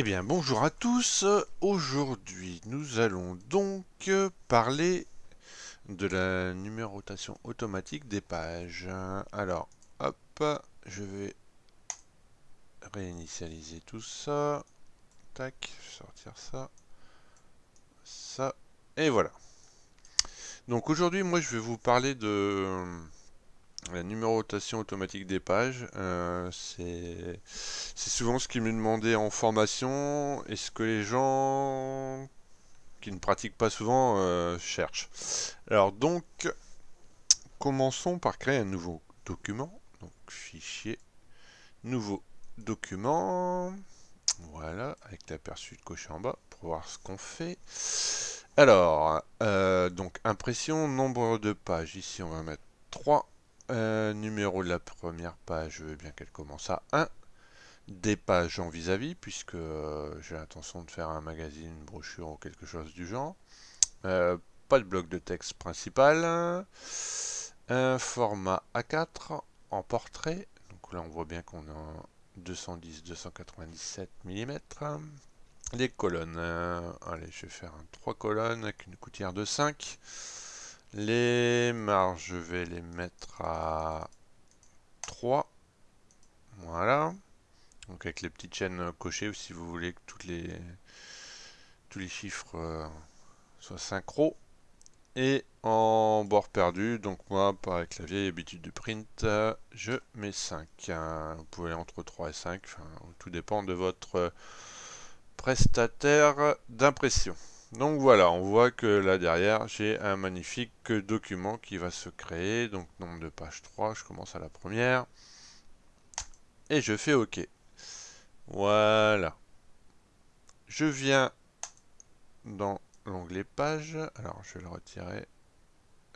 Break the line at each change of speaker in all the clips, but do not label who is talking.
Eh bien bonjour à tous, aujourd'hui nous allons donc parler de la numérotation automatique des pages. Alors hop, je vais réinitialiser tout ça, tac, sortir ça, ça, et voilà. Donc aujourd'hui moi je vais vous parler de la numérotation automatique des pages, euh, c'est souvent ce qui me demandait en formation et ce que les gens qui ne pratiquent pas souvent euh, cherchent? Alors donc, commençons par créer un nouveau document. Donc fichier, nouveau document. Voilà, avec l'aperçu de cocher en bas pour voir ce qu'on fait. Alors, euh, donc impression, nombre de pages. Ici, on va mettre 3 euh, numéro de la première page, je veux bien qu'elle commence à 1. Des pages en vis-à-vis, puisque euh, j'ai l'intention de faire un magazine, une brochure ou quelque chose du genre. Euh, pas de bloc de texte principal. Un format A4 en portrait. Donc là, on voit bien qu'on a 210-297 mm. Les colonnes. allez, je vais faire un 3 colonnes avec une coutière de 5. Les marges, je vais les mettre à 3. Voilà. Donc avec les petites chaînes cochées, si vous voulez que toutes les, tous les chiffres euh, soient synchro. Et en bord perdu, donc moi, par la vieille habitude de print, je mets 5. Vous pouvez entre 3 et 5, tout dépend de votre prestataire d'impression. Donc voilà, on voit que là derrière, j'ai un magnifique document qui va se créer. Donc nombre de pages 3, je commence à la première. Et je fais OK. Voilà. Je viens dans l'onglet page. Alors je vais le retirer.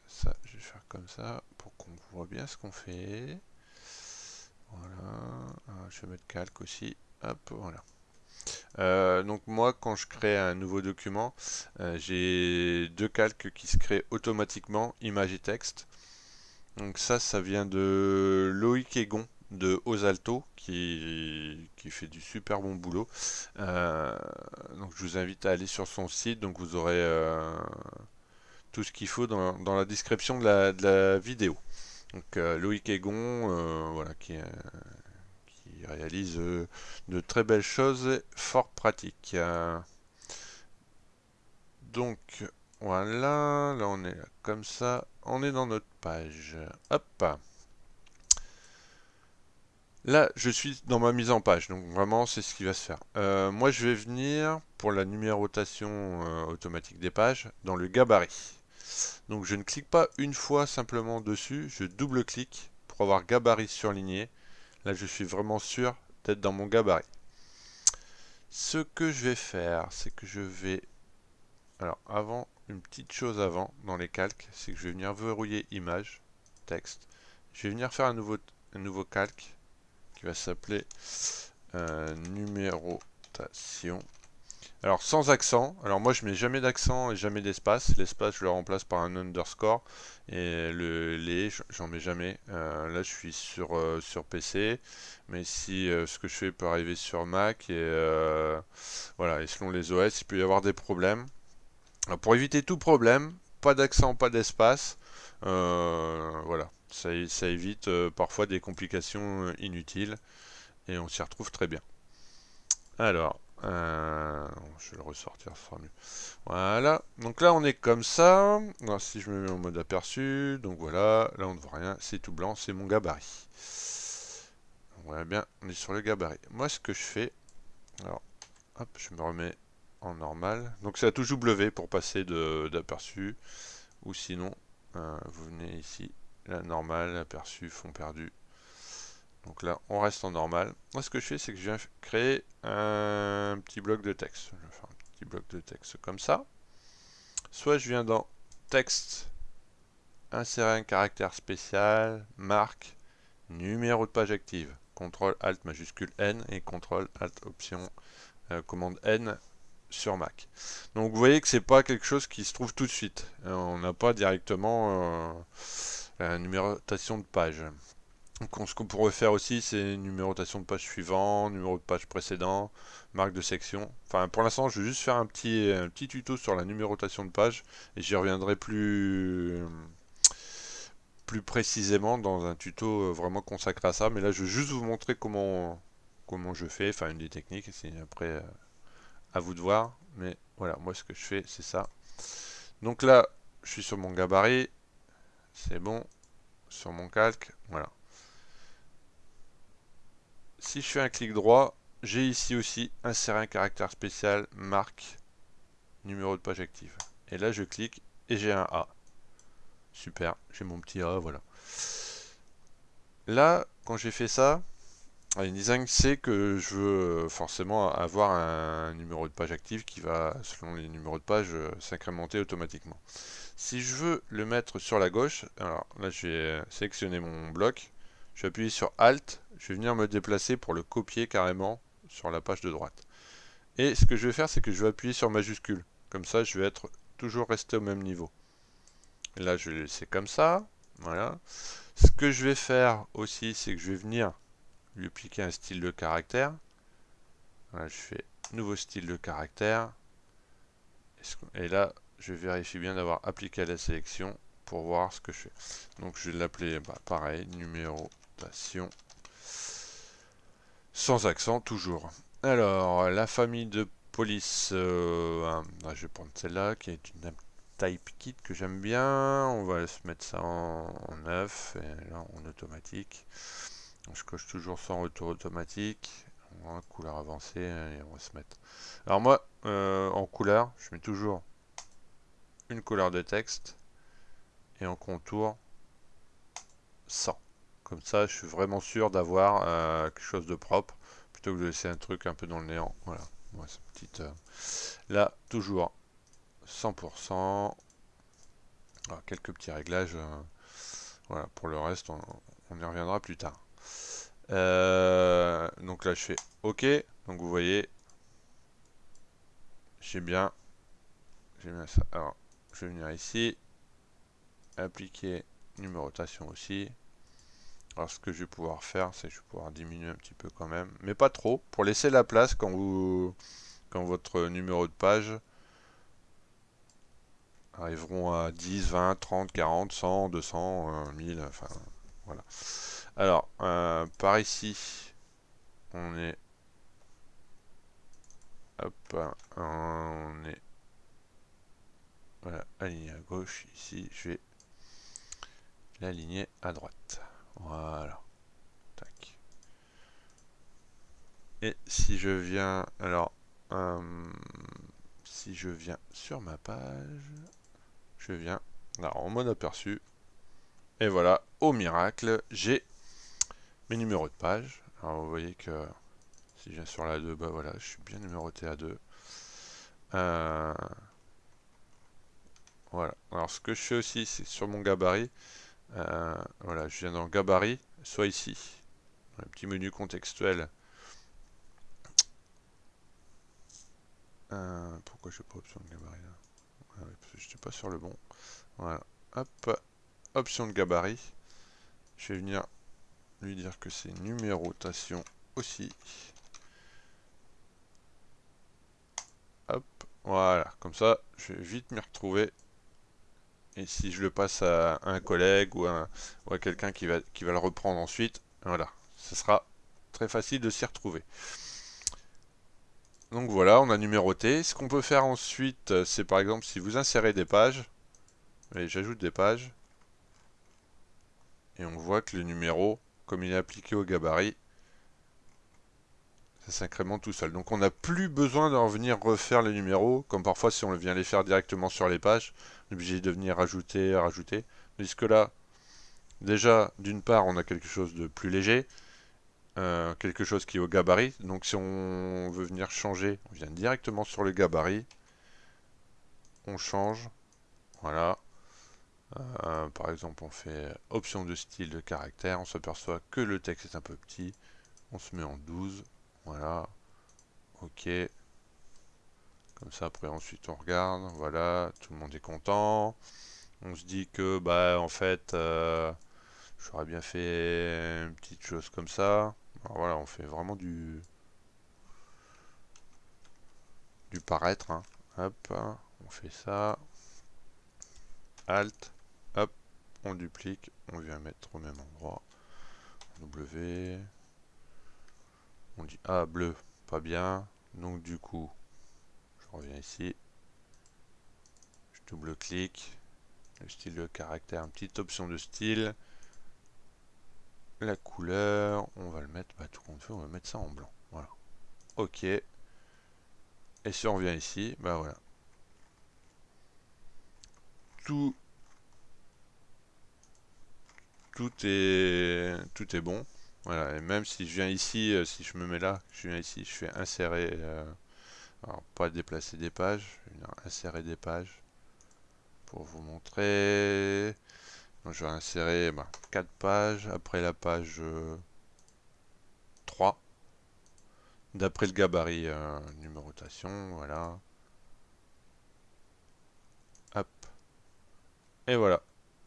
Ça, je vais faire comme ça pour qu'on voit bien ce qu'on fait. Voilà. Ah, je vais mettre calque aussi. Hop, voilà. Euh, donc moi, quand je crée un nouveau document, euh, j'ai deux calques qui se créent automatiquement, image et texte. Donc ça, ça vient de Loïc Egon de Osalto qui, qui fait du super bon boulot. Euh, donc je vous invite à aller sur son site, donc vous aurez tout ce qu'il faut dans, la description de la, de la vidéo. Donc Loïc Egon, voilà, qui est réalise euh, de très belles choses fort pratiques. Donc voilà, là on est comme ça, on est dans notre page. Hop Là, je suis dans ma mise en page, donc vraiment, c'est ce qui va se faire. Euh, moi, je vais venir, pour la numérotation euh, automatique des pages, dans le gabarit. Donc, je ne clique pas une fois simplement dessus, je double-clique pour avoir gabarit surligné. Là, je suis vraiment sûr d'être dans mon gabarit. Ce que je vais faire, c'est que je vais... Alors, avant, une petite chose avant, dans les calques, c'est que je vais venir verrouiller image, texte. Je vais venir faire un nouveau, calque qui va s'appeler euh, numérotation alors sans accent, alors moi je mets jamais d'accent et jamais d'espace, l'espace je le remplace par un underscore. Et le les j'en mets jamais. Euh, là je suis sur, euh, sur PC, mais si euh, ce que je fais peut arriver sur Mac et voilà, et selon les OS il peut y avoir des problèmes. pour éviter tout problème, pas d'accent, pas d'espace, voilà, ça, ça évite parfois des complications inutiles. Et on s'y retrouve très bien. Alors, euh, je vais le ressortir, ce sera mieux. Voilà, donc là on est comme ça. si je me mets en mode aperçu, donc voilà, là on ne voit rien, c'est tout blanc, c'est mon gabarit. Voilà bien, on est sur le gabarit. Moi ce que je fais, alors, hop, je me remets en normal. Donc c'est la touche W pour passer d'aperçu, ou sinon, euh, vous venez ici, la normale, aperçu, fond perdu, donc là, on reste en normal. Moi, ce que je fais, c'est que je viens créer un petit bloc de texte. Je vais faire un petit bloc de texte comme ça. Soit je viens dans texte, insérer un caractère spécial, marque, numéro de page active. CTRL ALT majuscule N et CTRL ALT option euh, commande N sur Mac. Donc vous voyez que c'est pas quelque chose qui se trouve tout de suite. Euh, on n'a pas directement euh, la numérotation de page. Donc, ce qu'on pourrait faire aussi, c'est numérotation de page suivante, numéro de page précédent, marque de section. Enfin, pour l'instant, je vais juste faire un petit, un petit tuto sur la numérotation de page et j'y reviendrai plus, plus précisément dans un tuto euh, vraiment consacré à ça. Mais là, je vais juste vous montrer comment, comment je fais, enfin une des techniques. C'est après euh, à vous de voir. Mais voilà, moi, ce que je fais, c'est ça. Donc là, je suis sur mon gabarit. C'est bon. Sur mon calque. Voilà si je fais un clic droit, j'ai ici aussi insérer un caractère spécial, marque, numéro de page active. Et là, je clique et j'ai un A. Super, j'ai mon petit A, voilà. Là, quand j'ai fait ça, InDesign sait que je veux forcément avoir un numéro de page active qui va, selon les numéros de page, euh, s'incrémenter automatiquement. Si je veux le mettre sur la gauche, alors là, je vais sélectionner mon bloc, je vais appuyer sur Alt, je vais venir me déplacer pour le copier carrément sur la page de droite. Et ce que je vais faire, c'est que je vais appuyer sur majuscule. Comme ça, je vais être toujours resté au même niveau. Et là, je vais laisser comme ça. Voilà. Ce que je vais faire aussi, c'est que je vais venir lui appliquer un style de caractère. Je fais nouveau style de caractère. Et là, je vérifie bien d'avoir appliqué la sélection pour voir ce que je fais. Donc je vais l'appeler bah, pareil, numérotation sans accent, toujours. Alors, la famille de police, euh, ah, je vais prendre celle-là, qui est une type kit que j'aime bien. On va se mettre ça en, neuf, et là en automatique. Je coche toujours sans retour automatique. couleur avancée, et on va se mettre. Alors moi, euh, en couleur, je mets toujours une couleur de texte, et en contour, 100. Comme ça, je suis vraiment sûr d'avoir euh, quelque chose de propre, plutôt que de laisser un truc un peu dans le néant. Voilà, petite... Euh, là, toujours 100%. quelques petits réglages. Euh, voilà, pour le reste, on, y reviendra plus tard. donc là, je fais OK. Donc vous voyez, j'ai bien, j'ai bien ça. Alors, je vais venir ici, appliquer numérotation aussi. Alors ce que je vais pouvoir faire, c'est que je vais pouvoir diminuer un petit peu quand même, mais pas trop, pour laisser la place quand vous quand votre numéro de page arriveront à 10, 20, 30, 40, 100, 200, 1000, enfin voilà. Alors, euh, par ici, on est hop, on est voilà, aligné à gauche, ici, je vais l'aligner à droite. Voilà. Tac. Et si je viens, alors, euh, si je viens sur ma page, je viens alors, en mode aperçu. Et voilà, au miracle, j'ai mes numéros de page. Alors vous voyez que si je viens sur la 2, bah voilà, je suis bien numéroté à 2. Euh, voilà. Alors ce que je fais aussi, c'est sur mon gabarit, euh, voilà, je viens dans gabarit, soit ici, un petit menu contextuel. Euh, pourquoi je n'ai pas option de gabarit là ah Parce que je n'étais pas sur le bon. Voilà, hop, option de gabarit. Je vais venir lui dire que c'est numérotation aussi. Hop, voilà, comme ça, je vais vite m'y retrouver et si je le passe à un collègue ou à, quelqu'un qui va, qui va le reprendre ensuite, voilà, ce sera très facile de s'y retrouver. Donc voilà, on a numéroté. Ce qu'on peut faire ensuite, c'est par exemple si vous insérez des pages, et j'ajoute des pages, et on voit que le numéro, comme il est appliqué au gabarit, ça s'incrémente tout seul. Donc on n'a plus besoin d'en venir refaire les numéros, comme parfois si on vient les faire directement sur les pages, on est obligé de venir rajouter, rajouter. Puisque là, déjà, d'une part, on a quelque chose de plus léger, euh, quelque chose qui est au gabarit. Donc si on veut venir changer, on vient directement sur le gabarit, on change, voilà. Euh, par exemple, on fait option de style de caractère, on s'aperçoit que le texte est un peu petit, on se met en 12, voilà. Ok. Comme ça, après, ensuite, on regarde. Voilà, tout le monde est content. On se dit que, bah, en fait, euh, J'aurais bien fait une petite chose comme ça. voilà, on fait vraiment du du paraître. Hein. Hop, on fait ça. Alt, hop, on duplique, on vient mettre au même endroit. W. On dit A bleu, pas bien. Donc du coup, je reviens ici. Je double-clique. Le style de caractère, une petite option de style. La couleur, on va le mettre, bah, tout compte fait, on va mettre ça en blanc. Voilà. Ok. Et si on revient ici, bah voilà. Tout, tout est, tout est bon. Voilà, et même si je viens ici, euh, si je me mets là, je viens ici, je fais insérer, euh, alors pas déplacer des pages, insérer des pages pour vous montrer. je vais insérer 4 bah, pages, après la page 3, euh, d'après le gabarit numérotation, voilà. Hop. Et voilà.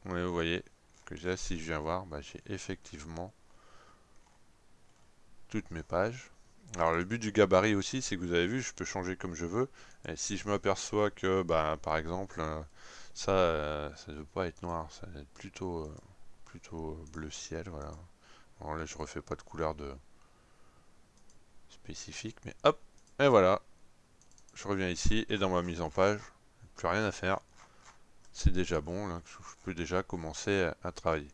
vous voyez que là, si je viens voir, bah, j'ai effectivement toutes mes pages. Alors le but du gabarit aussi, c'est que vous avez vu, je peux changer comme je veux. Et si je m'aperçois que, bah, par exemple, euh, ça, euh, ça ne veut pas être noir, ça va être plutôt, euh, plutôt bleu ciel, voilà. Alors là, je refais pas de couleur de spécifique, mais hop, et voilà. Je reviens ici, et dans ma mise en page, plus rien à faire c'est déjà bon, là, je peux déjà commencer à, travailler.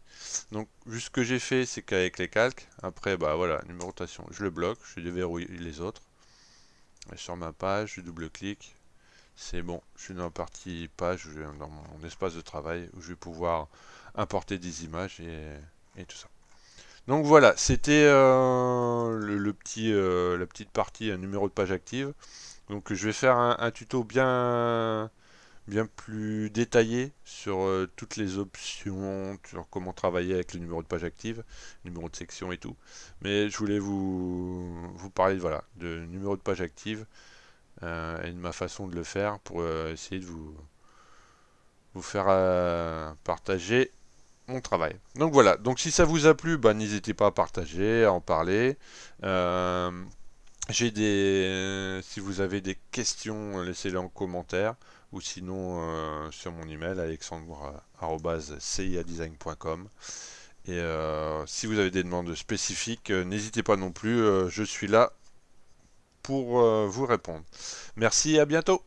Donc, juste ce que j'ai fait, c'est qu'avec les calques, après, bah voilà, numérotation, je le bloque, je déverrouille les autres. Et sur ma page, je double-clique, c'est bon, je suis dans la partie page, dans mon espace de travail, où je vais pouvoir importer des images et, tout ça. Donc voilà, c'était euh, le, petit, euh, la petite partie, un numéro de page active. Donc je vais faire un tuto bien bien plus détaillé sur euh, toutes les options, sur comment travailler avec le numéro de page active, numéro de section et tout. Mais je voulais vous, vous parler voilà, de numéro de page active euh, et de ma façon de le faire pour euh, essayer de vous, vous faire partager mon travail. Donc voilà, donc si ça vous a plu, bah, n'hésitez pas à partager, à en parler. J'ai des, si vous avez des questions, laissez-les en commentaire ou sinon euh, sur mon email alexandre.ciadesign.com et euh, si vous avez des demandes spécifiques, euh, n'hésitez pas non plus, je suis là pour vous répondre. Merci et à bientôt